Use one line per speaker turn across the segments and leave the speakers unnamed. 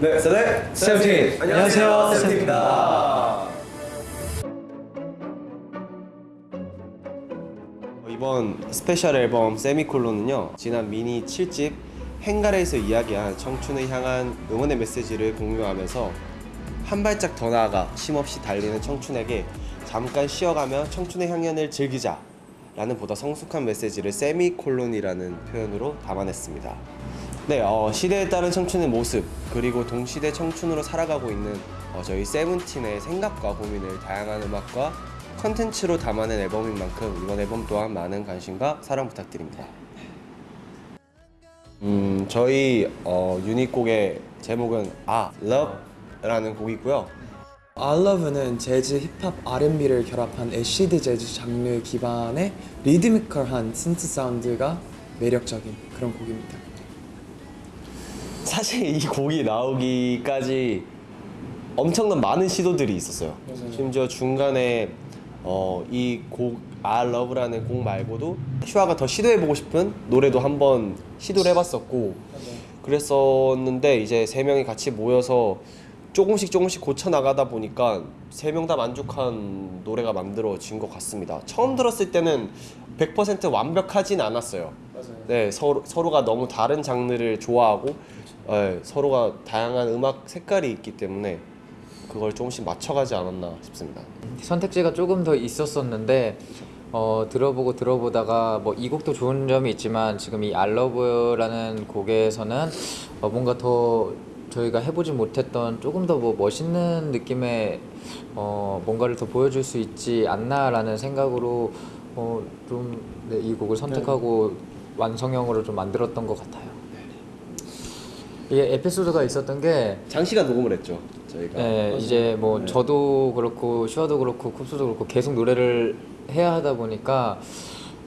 네, Say the name
세븐틴. 안녕하세요,
세븐틴입니다. 이번 스페셜 앨범 세미콜론은요 지난 미니 7집 헹가래에서 이야기한 청춘을 향한 응원의 메시지를 공유하면서 한 발짝 더 나아가 쉼없이 달리는 청춘에게 잠깐 쉬어가며 청춘의 향연을 즐기자 라는 보다 성숙한 메시지를 세미콜론이라는 표현으로 담아냈습니다 네, 어, 시대에 따른 청춘의 모습 그리고 동시대 청춘으로 살아가고 있는 어, 저희 세븐틴의 생각과 고민을 다양한 음악과 컨텐츠로 담아낸 앨범인 만큼 이번 앨범 또한 많은 관심과 사랑 부탁드립니다. 음, 저희 어, 유닛곡의 제목은 아, Love라는 곡이고요.
알러브는 재즈, 힙합, R&B를 결합한 애시드 재즈 장르 기반의 리드미컬한 synth 사운드가 매력적인 그런 곡입니다.
사실 이 곡이 나오기까지 엄청난 많은 시도들이 있었어요. 심지어 중간에 어, 이곡 I Love라는 곡 말고도 슈아가 더 시도해보고 싶은 노래도 한번 시도를 해봤었고 그랬었는데 이제 세 명이 같이 모여서 조금씩 조금씩 고쳐 나가다 보니까 세 명 다 만족한 노래가 만들어진 것 같습니다. 처음 들었을 때는 100% 완벽하진 않았어요. 네, 서로 서로가 너무 다른 장르를 좋아하고 예, 서로가 다양한 음악 색깔이 있기 때문에 그걸 조금씩 맞춰가지 않았나 싶습니다.
선택지가 조금 더 있었었는데 어, 들어보고 들어보다가 뭐 이 곡도 좋은 점이 있지만 지금 이 알러브라는 곡에서는 어, 뭔가 더 저희가 해보지 못했던 조금 더 뭐 멋있는 느낌의 어, 뭔가를 더 보여줄 수 있지 않나라는 생각으로 어, 좀이 네, 곡을 선택하고 완성형으로 좀 만들었던 것 같아요. 이게 에피소드가 있었던 게
장시간 녹음을 했죠 저희가.
네, 이제 뭐
네.
저도 그렇고 슈아도 그렇고 쿱스도 그렇고 계속 노래를 해야 하다 보니까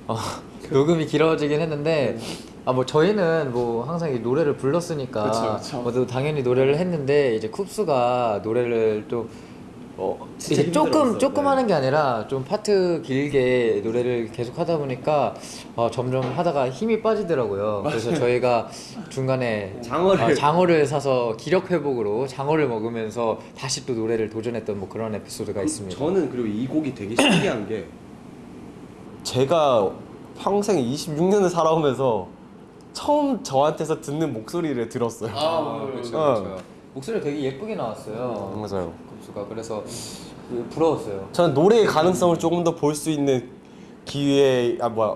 어, 녹음이 길어지긴 했는데 아 뭐 저희는 뭐 항상 이 노래를 불렀으니까
그쵸, 그쵸.
뭐또 당연히 노래를 했는데 이제 쿱스가 노래를 또 어, 이제 조금. 조금
네.
하는 게 아니라 좀 파트 길게 노래를 계속 하다 보니까 어, 점점 하다가 힘이 빠지더라고요. 그래서 저희가 중간에
장어를-
어, 장어를 사서 기력 회복으로 장어를 먹으면서 다시 또 노래를 도전했던 뭐 그런 에피소드가 있습니다.
저는 그리고 이 곡이 되게 신기한 게 제가 평생 26년을 살아오면서 처음 저한테서 듣는 목소리를 들었어요.
아, 그렇죠,
어.
그렇죠. 목소리 되게 예쁘게 나왔어요.
맞아요.
급수가 그래서 그 부러웠어요.
저는 노래의 가능성을 조금 더 볼 수 있는 기회 아 뭐야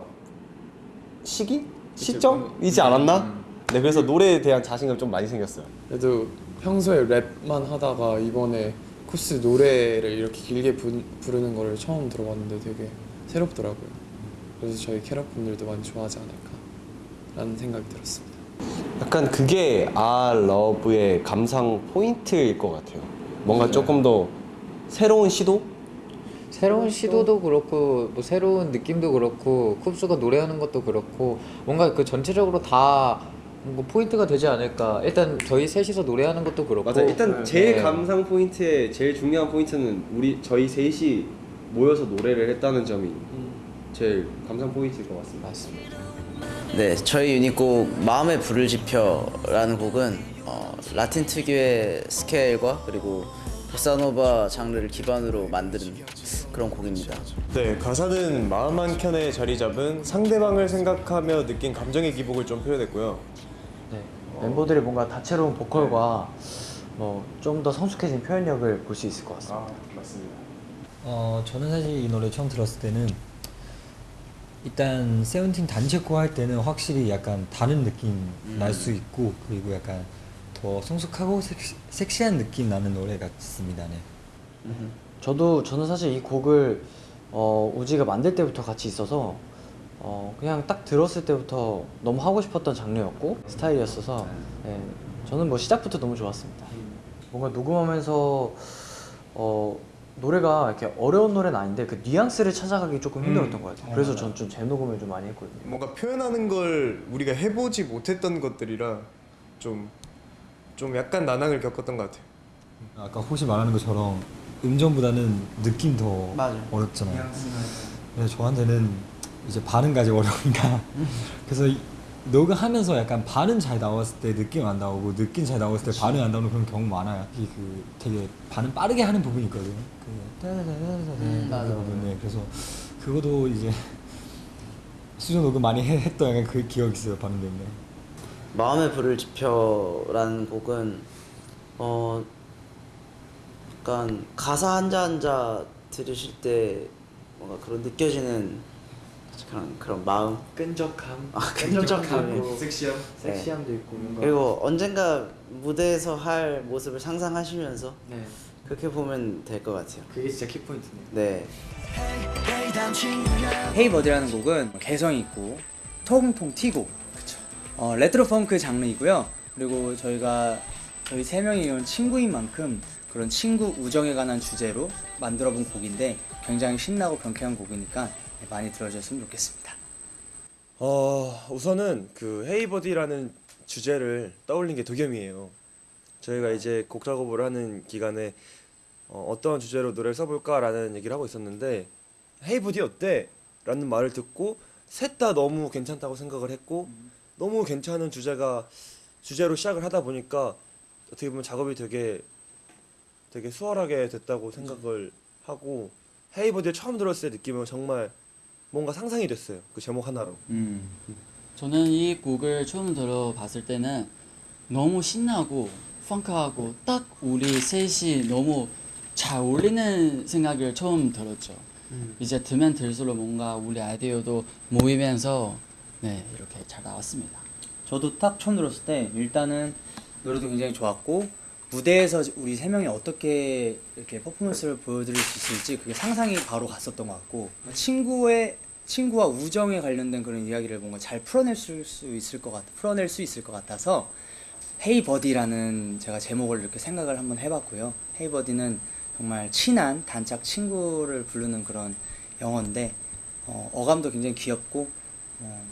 시기 시점이지 않았나? 네 그래서 노래에 대한 자신감 좀 많이 생겼어요.
그래도 평소에 랩만 하다가 이번에 쿱스 노래를 이렇게 길게 부, 부르는 거를 처음 들어봤는데 되게 새롭더라고요. 그래서 저희 캐럿 분들도 많이 좋아하지 않을까라는 생각이 들었습니다.
약간 그게 Ah Love의 감상 포인트일 것 같아요. 뭔가 조금 더 새로운 시도?
새로운 시도도 그렇고 뭐 새로운 느낌도 그렇고 쿱스가 노래하는 것도 그렇고 뭔가 그 전체적으로 다 뭔가 포인트가 되지 않을까. 일단 저희 셋이서 노래하는 것도 그렇고
맞아요. 일단 제일
네.
감상 포인트의 제일 중요한 포인트는 우리 저희 셋이 모여서 노래를 했다는 점이 제일 감상 포인트일 것 같습니다.
맞습니다.
네, 저희 유닛곡 마음에 불을 지펴라는 곡은 어, 라틴 특유의 스케일과 그리고 보사노바 장르를 기반으로 만든 그런 곡입니다.
네, 가사는 마음 한 켠에 자리 잡은 상대방을 생각하며 느낀 감정의 기복을 좀 표현했고요.
네, 멤버들의 뭔가 다채로운 보컬과 뭐 좀 더 성숙해진 표현력을 볼 수 있을 것 같습니다.
아, 맞습니다.
어 저는 사실 이 노래 처음 들었을 때는 일단 세븐틴 단체코 할 때는 확실히 약간 다른 느낌 날수 있고 그리고 약간 더 성숙하고 섹시, 섹시 한 느낌 나는 노래 같습니다. 네.
저도 저는 사실 이 곡을 어, 우지가 만들 때부터 같이 있어서 어, 그냥 딱 들었을 때부터 너무 하고 싶었던 장르였고 스타일이었어서 네, 저는 뭐 시작부터 너무 좋았습니다. 뭔가 녹음하면서 어, 노래가 이렇게 어려운 노래는 아닌데 그 뉘앙스를 찾아가기 조금 힘들었던 것 같아요. 그래서 전 좀 재녹음을 좀 많이 했거든요.
뭔가 표현하는 걸 우리가 해보지 못했던 것들이라 좀, 좀 약간 난항을 겪었던 것 같아요.
아까 호시 말하는 것처럼 음정보다는 느낌 더 어렵잖아요. 그래서 저한테는 이제 반응까지 어려우니까 그래서 이- 녹음하면서 약간 반응 잘 나왔을 때 느낌 안 나오고 느낌 잘 나왔을 때 반응 안 나오는 그런 경우 많아요. 이게 그 되게 반응 빠르게 하는 부분이 있거든요. 그 따다다다다다 그 부분에 그래서 그것도 이제 수정 녹음 많이 해- 했던 약간 그 기억이 있어요 반응 때문에.
마음의 불을 지펴라는 곡은 어 약간 가사 한자 한자 들으실 때 뭔가 그런 느껴지는 그런 그런 마음
끈적함,
아, 끈적함이.
섹시함, 섹시함도 있고 뭔가
그리고 언젠가 무대에서 할 모습을 상상하시면서
네
그렇게 보면 될 것 같아요.
그게 진짜 키포인트네요.
네.
헤이버디라는 곡은 개성 있고 통통 튀고 어, 레트로 펑크 장르이고요. 그리고 저희가 저희 세 명이 이런 친구인 만큼 그런 친구 우정에 관한 주제로 만들어 본 곡인데 굉장히 신나고 경쾌한 곡이니까 많이 들어주셨으면 좋겠습니다.
어 우선은 그 Hey Buddy라는 주제를 떠올린 게 도겸이에요. 저희가 이제 곡 작업을 하는 기간에 어, 어떤 주제로 노래를 써볼까라는 얘기를 하고 있었는데 Hey Buddy 어때? 라는 말을 듣고 셋 다 너무 괜찮다고 생각을 했고 너무 괜찮은 주제가 주제로 시작을 하다 보니까 어떻게 보면 작업이 되게 되게 수월하게 됐다고 생각을 하고 헤이버디를 처음 들었을 때 느낌은 정말 뭔가 상상이 됐어요. 그 제목 하나로.
저는 이 곡을 처음 들어봤을 때는 너무 신나고 펑크하고 딱 우리 셋이 너무 잘 어울리는 생각을 처음 들었죠. 이제 들면 들수록 뭔가 우리 아이디어도 모이면서 네 이렇게 잘 나왔습니다.
저도 딱 처음 들었을 때 일단은 노래도 굉장히 좋았고 무대에서 우리 세 명이 어떻게 이렇게 퍼포먼스를 보여드릴 수 있을지 그게 상상이 바로 갔었던 것 같고 친구의 친구와 우정에 관련된 그런 이야기를 뭔가 잘 풀어낼 수, 수 있을 것 같 풀어낼 수 있을 것 같아서 Hey Buddy라는 제가 제목을 이렇게 생각을 한번 해봤고요. Hey Buddy는 정말 친한 단짝 친구를 부르는 그런 영어인데 어, 어감도 굉장히 귀엽고 어,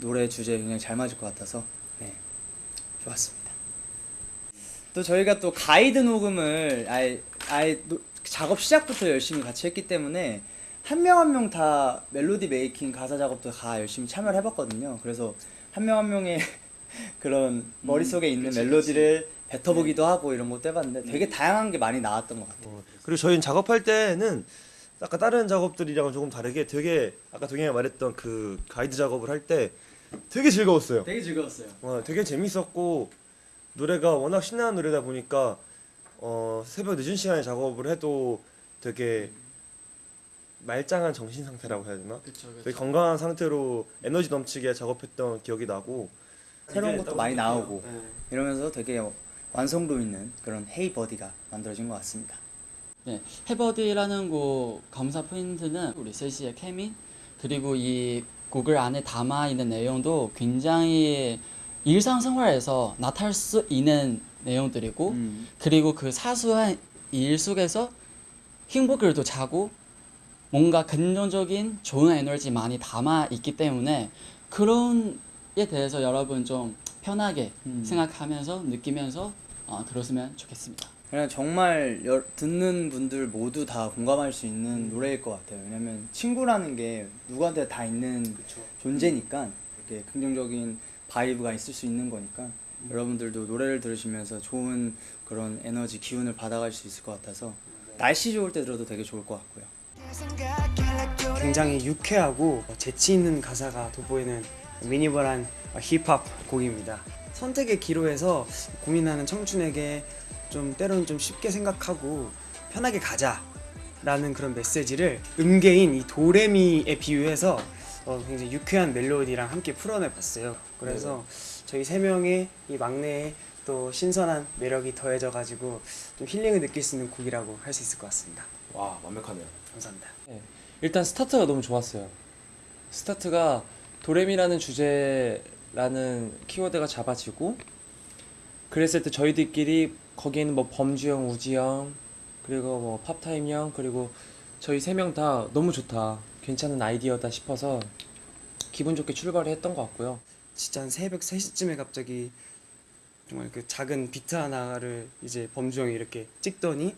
노래 주제에 굉장히 잘 맞을 것 같아서 네 좋았습니다. 또 저희가 또 가이드 녹음을 아예 아예 노- 작업 시작부터 열심히 같이 했기 때문에 한 명 한 명 다 멜로디 making 가사 작업도 다 열심히 참여를 해봤거든요. 그래서 한 명 한 명의 그런 머릿속에 있는 멜로디를 뱉어보기도 하고 이런 것도 해봤는데 되게 다양한 게 많이 나왔던 것 같아요.
어, 그리고 저희는 작업할 때는 아까 다른 작업들이랑은 조금 다르게 되게 아까 동현이가 말했던 그 가이드 작업을 할 때 되게 즐거웠어요.
되게 즐거웠어요.
어, 되게 재밌었고 노래가 워낙 신나는 노래다 보니까 어, 새벽 늦은 시간에 작업을 해도 되게 말짱한 정신 상태라고 해야 되나?
그렇죠.
되게 건강한 상태로 에너지 넘치게 작업했던 기억이 나고
새로운 것도 많이 나오고
네.
이러면서 되게 완성도 있는 그런 헤이 버디가 만들어진 것 같습니다.
네, 해버디라는 곡 감사 포인트는 우리 셋이의 케미 그리고 이 곡을 안에 담아 있는 내용도 굉장히 일상생활에서 나타날 수 있는 내용들이고
음.
그리고 그 사소한 일 속에서 행복을 또 자고 뭔가 긍정적인 좋은 에너지 많이 담아 있기 때문에 그런 에 대해서 여러분 좀 편하게
음.
생각하면서 느끼면서 어, 들었으면 좋겠습니다.
그냥 정말 여- 듣는 분들 모두 다 공감할 수 있는 노래일 것 같아요. 왜냐면 친구라는 게 누구한테 다 있는 존재니까 이렇게 긍정적인 vibe가 있을 수 있는 거니까 여러분들도 노래를 들으시면서 좋은 그런 에너지 기운을 받아갈 수 있을 것 같아서 날씨 좋을 때 들어도 되게 좋을 것 같고요.
굉장히 유쾌하고 재치 있는 가사가 돋보이는 미니멀한 힙합 곡입니다. 선택의 기로에서 고민하는 청춘에게 좀 때로는 좀 쉽게 생각하고 편하게 가자 라는 그런 메시지를 음계인 이 도레미에 비유해서 어, 굉장히 유쾌한 멜로디랑 함께 풀어내 봤어요. 그래서 저희 세 명의 이 막내의 또 신선한 매력이 더해져 가지고 좀 힐링을 느낄 수 있는 곡이라고 할 수 있을 것 같습니다.
와 완벽하네요.
감사합니다.
일단 스타트가 너무 좋았어요. 스타트가 도레미라는 주제라는 키워드가 잡아지고 그랬을 때 저희들끼리 거기에는 뭐 범주 형, 우지 형 그리고 뭐 팝타임 형 그리고 저희 세 명 다 너무 좋다. 괜찮은 아이디어다 싶어서 기분 좋게 출발을 했던 것 같고요.
진짜 한 새벽 3시쯤에 갑자기 정말 그 작은 비트 하나를 이제 범주 형이 이렇게 찍더니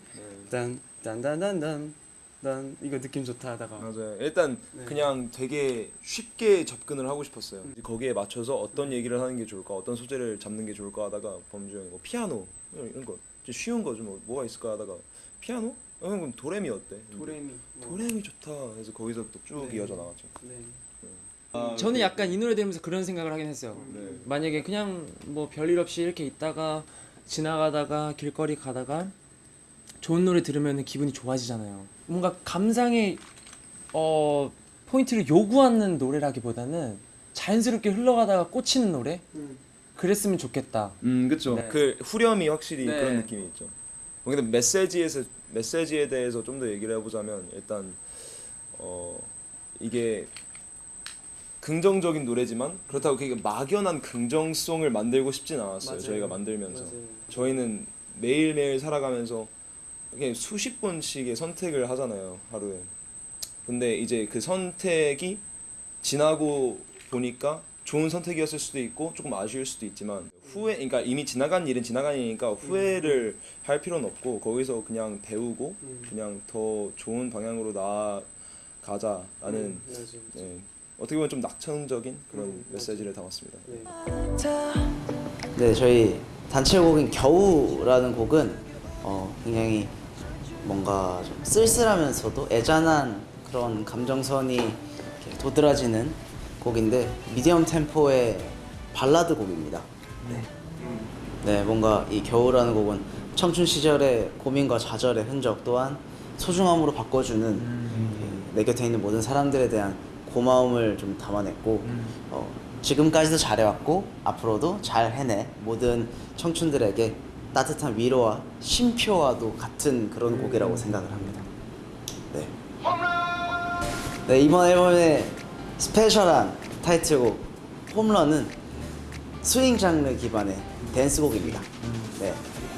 딴 딴딴딴딴 난 이거 느낌 좋다 하다가
맞아요. 일단
네.
그냥 되게 쉽게 접근을 하고 싶었어요. 거기에 맞춰서 어떤 얘기를 하는 게 좋을까, 어떤 소재를 잡는 게 좋을까 하다가 범주 형이 뭐 피아노 이런 거좀 쉬운 거좀 뭐, 뭐가 있을까 하다가 피아노? 어, 그럼 도레미 어때?
도레미 뭐.
도레미 좋다. 그래서 거기서 또쭉
네.
이어져 나갔죠.
네.
저는 약간 이 노래 들으면서 그런 생각을 하긴 했어요.
네.
만약에 그냥 뭐 별일 없이 이렇게 있다가 지나가다가 길거리 가다가 좋은 노래 들으면 기분이 좋아지잖아요. 뭔가 감상의 어 포인트를 요구하는 노래라기보다는 자연스럽게 흘러가다가 꽂히는 노래?
음.
그랬으면 좋겠다.
음, 그렇죠.
네.
그 후렴이 확실히
네.
그런 느낌이 있죠. 뭐 근데 메시지에서 메시지에 대해서 좀 더 얘기를 해보자면 일단 어 이게 긍정적인 노래지만 그렇다고 그게 막연한 긍정성을 만들고 싶진 않았어요.
맞아요.
저희가 만들면서
맞아요.
저희는 매일 매일 살아가면서 수십 번씩의 선택을 하잖아요 하루에. 근데 이제 그 선택이 지나고 보니까 좋은 선택이었을 수도 있고 조금 아쉬울 수도 있지만 후회 그러니까 이미 지나간 일은 지나간 일이니까 후회를 할 필요는 없고 거기서 그냥 배우고
음.
그냥 더 좋은 방향으로 나아가자라는
음, 맞아요.
네, 어떻게 보면 좀 낙천적인 그런
음,
메시지를 담았습니다.
네.
네, 저희 단체곡인 겨우라는 곡은 어, 굉장히 뭔가 좀 쓸쓸하면서도 애잔한 그런 감정선이 도드라지는 곡인데 미디엄 템포의 발라드 곡입니다. 네. 네, 뭔가 이 겨우라는 곡은 청춘 시절의 고민과 좌절의 흔적 또한 소중함으로 바꿔주는 그, 내 곁에 있는 모든 사람들에 대한 고마움을 좀 담아냈고 어, 지금까지도 잘해왔고 앞으로도 잘 해내 모든 청춘들에게 따뜻한 위로와 쉼표와도 같은 그런 곡이라고 생각을 합니다. 네. 네 이번 앨범의 스페셜한 타이틀곡 홈런은 스윙 장르 기반의 댄스곡입니다. 네,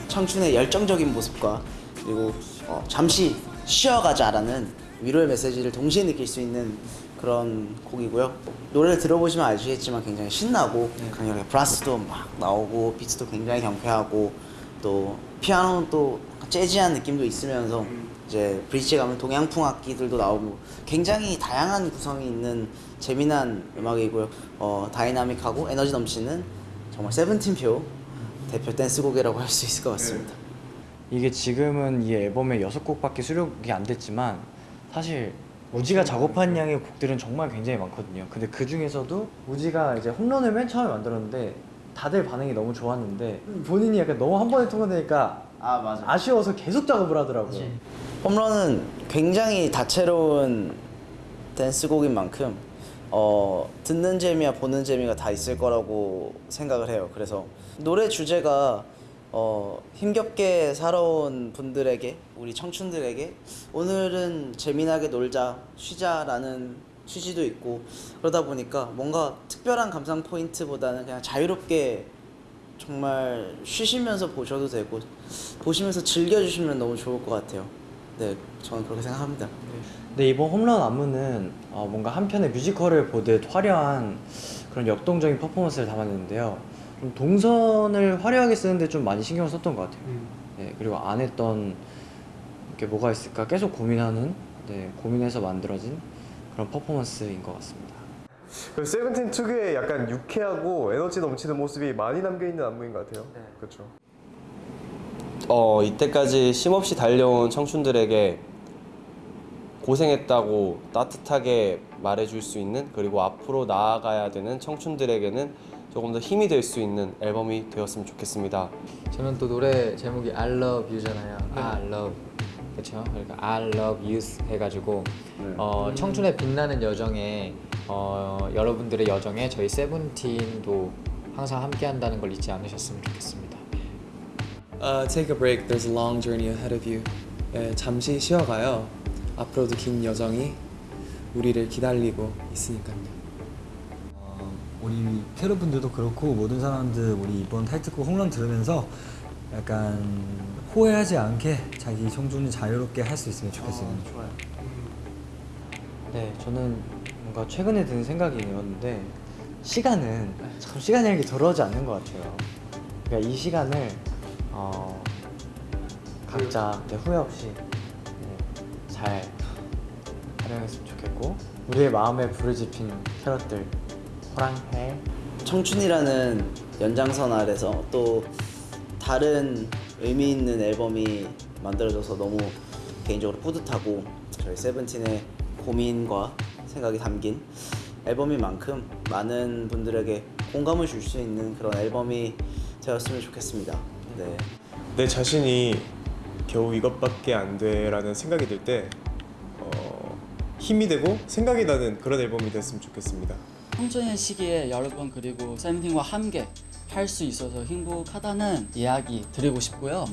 청춘의 열정적인 모습과 그리고 어, 잠시 쉬어가자라는 위로의 메시지를 동시에 느낄 수 있는 그런 곡이고요. 노래를 들어보시면 아시겠지만 굉장히 신나고 강렬하게 브라스도 막 나오고 비트도 굉장히 경쾌하고 또 피아노는 또 재즈한 느낌도 있으면서 이제 브릿지 가면 동양풍 악기들도 나오고 굉장히 다양한 구성이 있는 재미난 음악이고요. 어, 다이나믹하고 에너지 넘치는 정말 세븐틴표 대표 댄스곡이라고 할 수 있을 것 같습니다.
이게 지금은 이 앨범에 여섯 곡밖에 수록이 안 됐지만 사실 우지가 작업한 양의 곡들은 정말 굉장히 많거든요. 근데 그 중에서도 우지가 이제 홈런을 맨 처음에 만들었는데 다들 반응이 너무 좋았는데 본인이 약간 너무 한 번에 통과되니까
아 맞아.
아쉬워서 계속 작업을 하더라고요.
홈런은 굉장히 다채로운 댄스곡인 만큼 어, 듣는 재미와 보는 재미가 다 있을 거라고 생각을 해요. 그래서 노래 주제가 어, 힘겹게 살아온 분들에게 우리 청춘들에게 오늘은 재미나게 놀자 쉬자라는 취지도 있고 그러다 보니까 뭔가 특별한 감상 포인트보다는 그냥 자유롭게 정말 쉬시면서 보셔도 되고 보시면서 즐겨주시면 너무 좋을 것 같아요. 네, 저는 그렇게 생각합니다.
근데 이번 홈런 안무는 어, 뭔가 한 편의 뮤지컬을 보듯 화려한 그런 역동적인 퍼포먼스를 담았는데요. 좀 동선을 화려하게 쓰는데 좀 많이 신경을 썼던 것 같아요.
음.
네, 그리고 안 했던 게 뭐가 있을까 계속 고민하는, 네, 고민해서 만들어진 그런 퍼포먼스인 것 같습니다.
그 세븐틴 특유의 약간 유쾌하고 에너지 넘치는 모습이 많이 담겨 있는 안무인 것 같아요. 그렇죠. 어 이때까지 쉼없이 달려온 청춘들에게 고생했다고 따뜻하게 말해줄 수 있는 그리고 앞으로 나아가야 되는 청춘들에게는 조금 더 힘이 될 수 있는 앨범이 되었으면 좋겠습니다.
저는 또 노래 제목이 I Love You잖아요. I Love 그렇죠? 그러니까 I Love Youth 해가지고 어, 청춘의 빛나는 여정에 어, 여러분들의 여정에 저희 세븐틴도 항상 함께 한다는 걸 잊지 않으셨으면 좋겠습니다.
Uh, take a break. There's a long journey ahead of you. 예, 잠시 쉬어가요. 앞으로도 긴 여정이 우리를 기다리고 있으니까요.
어, 우리 캐럿분들도 그렇고 모든 사람들 우리 이번 타이틀곡 홈런 들으면서 약간 호해하지 않게 자기 청춘을 자유롭게 할 수 있으면 좋겠어요.
좋아요. 네, 저는 뭔가 최근에 든 생각이었는데 시간은 참 시간이라는 게 돌아오지 않는 것 같아요. 그러니까 이 시간을 어, 각자 네, 후회 없이 네, 잘 활용했으면 좋겠고 우리의 마음에 불을 지핀 캐럿들 호랑해
청춘이라는 연장선 아래서 또 다른 의미 있는 앨범이 만들어져서 너무 개인적으로 뿌듯하고 저희 세븐틴의 고민과 생각이 담긴 앨범인 만큼 많은 분들에게 공감을 줄 수 있는 그런 앨범이 되었으면 좋겠습니다. 네.
내 자신이 겨우 이것밖에 안 돼 라는 생각이 들때 어, 힘이 되고 생각이 나는 그런 앨범이 됐으면 좋겠습니다.
청춘의 시기에 여러분 그리고 세븐틴과 함께 할 수 있어서 행복하다는 이야기 드리고 싶고요.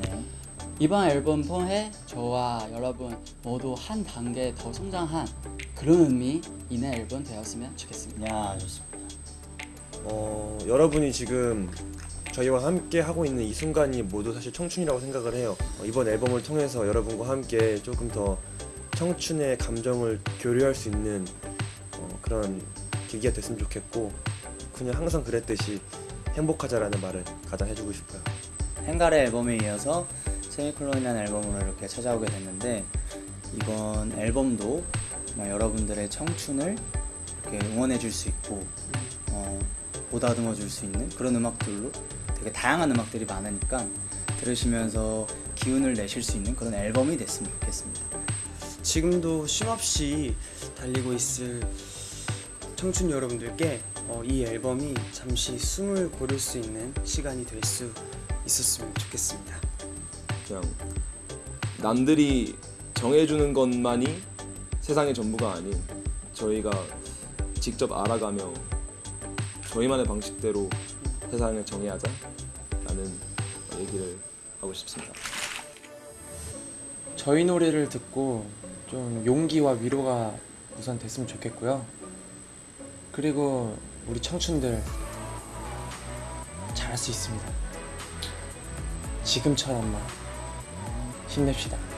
이번 앨범 통해 저와 여러분 모두 한 단계 더 성장한 그런 의미 있는 앨범 되었으면 좋겠습니다.
야 좋습니다.
어, 여러분이 지금 저희와 함께 하고 있는 이 순간이 모두 사실 청춘이라고 생각을 해요. 어, 이번 앨범을 통해서 여러분과 함께 조금 더 청춘의 감정을 교류할 수 있는 어, 그런 계기가 됐으면 좋겠고 그냥 항상 그랬듯이 행복하자라는 말을 가장 해주고 싶어요.
행가의 앨범에 이어서 세미콜론이라는 앨범으로 이렇게 찾아오게 됐는데 이번 앨범도 여러분들의 청춘을 이렇게 응원해 줄 수 있고 어, 보다듬어 줄 수 있는 그런 음악들로 되게 다양한 음악들이 많으니까 들으시면서 기운을 내실 수 있는 그런 앨범이 됐으면 좋겠습니다.
지금도 쉼없이 달리고 있을 청춘 여러분들께 어, 이 앨범이 잠시 숨을 고를 수 있는 시간이 될 수 있었으면 좋겠습니다.
그냥 남들이 정해주는 것만이 세상의 전부가 아닌 저희가 직접 알아가며 저희만의 방식대로 세상을 정의하자 라는 얘기를 하고 싶습니다.
저희 노래를 듣고 좀 용기와 위로가 우선 됐으면 좋겠고요. 그리고 우리 청춘들 잘할 수 있습니다. 지금처럼만 힘냅시다.